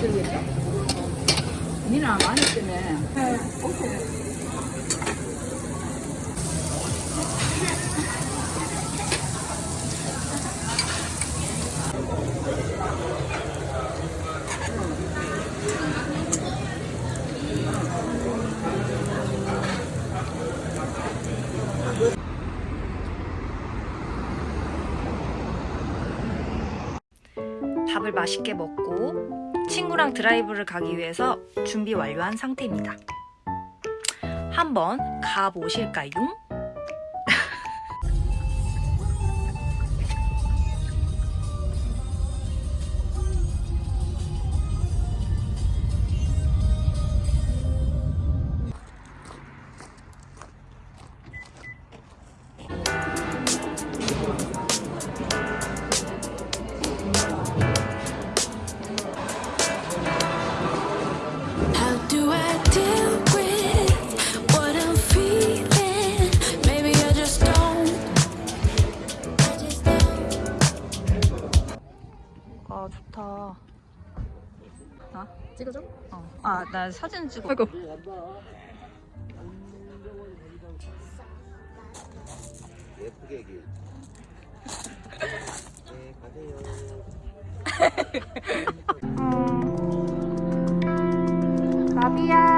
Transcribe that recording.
들겠다. 니나 많이 때문 밥을 맛있게 먹고 친구랑 드라이브를 가기 위해서 준비 완료한 상태입니다. 한번 가보실까요? 찍어줘? 어. 아, 나 사진 찍어. 아이고. 예쁘게 네, 가세요. 음. 가비야.